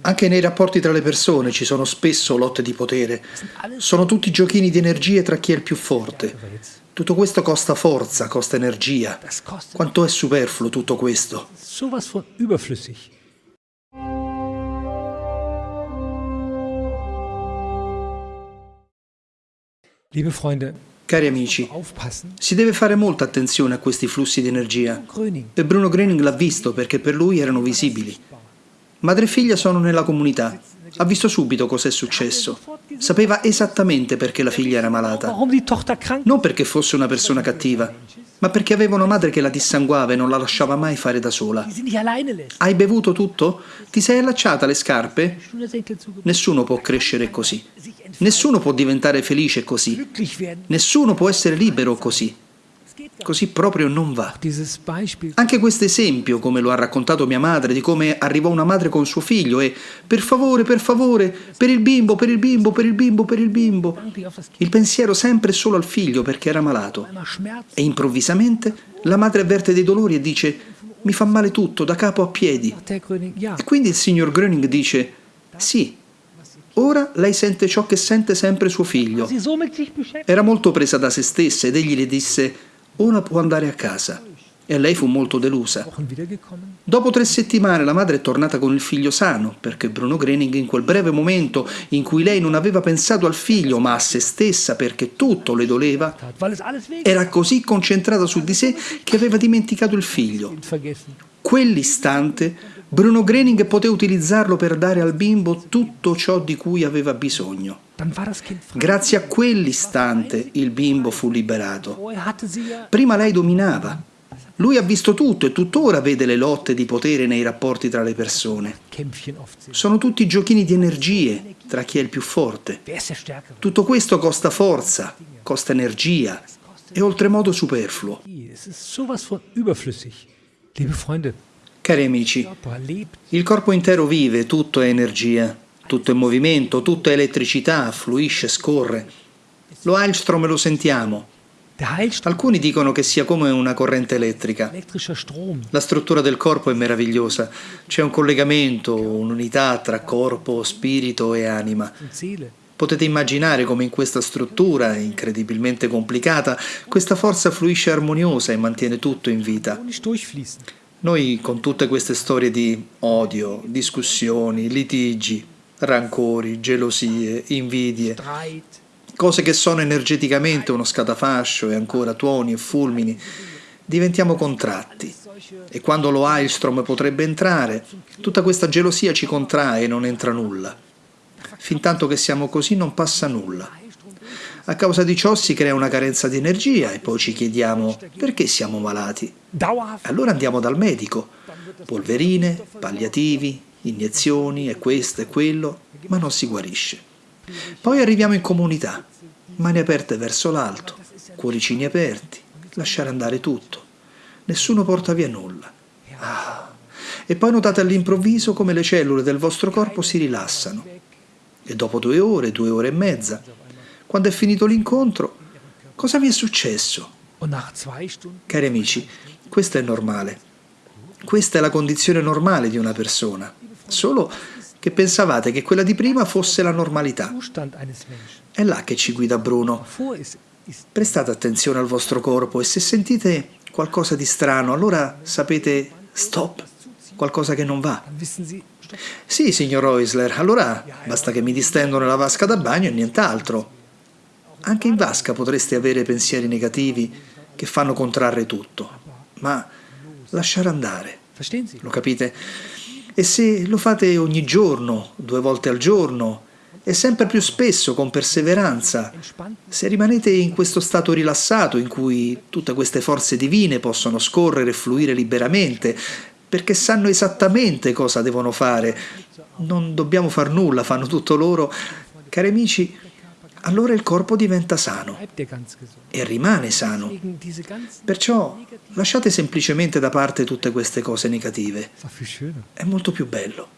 Anche nei rapporti tra le persone ci sono spesso lotte di potere. Sono tutti giochini di energie tra chi è il più forte. Tutto questo costa forza, costa energia. Quanto è superfluo tutto questo? Cari amici, si deve fare molta attenzione a questi flussi di energia. E Bruno Gröning l'ha visto perché per lui erano visibili. Madre e figlia sono nella comunità. Ha visto subito cosa è successo. Sapeva esattamente perché la figlia era malata. Non perché fosse una persona cattiva, ma perché aveva una madre che la dissanguava e non la lasciava mai fare da sola. Hai bevuto tutto? Ti sei allacciata le scarpe? Nessuno può crescere così. Nessuno può diventare felice così. Nessuno può essere libero così. Così proprio non va. Anche questo esempio, come lo ha raccontato mia madre, di come arrivò una madre con suo figlio e per favore, per favore, per il bimbo, per il bimbo, per il bimbo, per il bimbo. Il pensiero sempre solo al figlio perché era malato. E improvvisamente la madre avverte dei dolori e dice mi fa male tutto, da capo a piedi. E quindi il signor Gröning dice sì, Ora lei sente ciò che sente sempre suo figlio. Era molto presa da se stessa ed egli le disse ora può andare a casa. E lei fu molto delusa. Dopo tre settimane la madre è tornata con il figlio sano, perché Bruno Grening in quel breve momento in cui lei non aveva pensato al figlio ma a se stessa perché tutto le doleva, era così concentrata su di sé che aveva dimenticato il figlio. Quell'istante Bruno Grening poté utilizzarlo per dare al bimbo tutto ciò di cui aveva bisogno. Grazie a quell'istante il bimbo fu liberato. Prima lei dominava. Lui ha visto tutto e tuttora vede le lotte di potere nei rapporti tra le persone. Sono tutti giochini di energie tra chi è il più forte. Tutto questo costa forza, costa energia, è oltremodo superfluo. Cari amici, il corpo intero vive, tutto è energia. Tutto è movimento, tutto è elettricità, fluisce, scorre. Lo Heilstrom lo sentiamo. Alcuni dicono che sia come una corrente elettrica. La struttura del corpo è meravigliosa. C'è un collegamento, un'unità tra corpo, spirito e anima. Potete immaginare come in questa struttura, incredibilmente complicata, questa forza fluisce armoniosa e mantiene tutto in vita. Noi con tutte queste storie di odio, discussioni, litigi, rancori, gelosie, invidie, cose che sono energeticamente uno scatafascio e ancora tuoni e fulmini, diventiamo contratti. E quando lo Heilstrom potrebbe entrare, tutta questa gelosia ci contrae e non entra nulla. Fintanto che siamo così non passa nulla. A causa di ciò si crea una carenza di energia e poi ci chiediamo perché siamo malati. Allora andiamo dal medico. Polverine, palliativi, iniezioni e questo e quello, ma non si guarisce. Poi arriviamo in comunità, mani aperte verso l'alto, cuoricini aperti, lasciare andare tutto. Nessuno porta via nulla. Ah. E poi notate all'improvviso come le cellule del vostro corpo si rilassano. E dopo due ore, due ore e mezza, quando è finito l'incontro, cosa vi è successo? Cari amici, questo è normale. Questa è la condizione normale di una persona solo che pensavate che quella di prima fosse la normalità. È là che ci guida Bruno. Prestate attenzione al vostro corpo e se sentite qualcosa di strano, allora sapete stop, qualcosa che non va. Sì, signor Oisler, allora basta che mi distendo nella vasca da bagno e nient'altro. Anche in vasca potreste avere pensieri negativi che fanno contrarre tutto, ma lasciare andare. Lo capite? E se lo fate ogni giorno, due volte al giorno, e sempre più spesso con perseveranza, se rimanete in questo stato rilassato in cui tutte queste forze divine possono scorrere e fluire liberamente, perché sanno esattamente cosa devono fare, non dobbiamo far nulla, fanno tutto loro, cari amici, allora il corpo diventa sano e rimane sano. Perciò lasciate semplicemente da parte tutte queste cose negative. È molto più bello.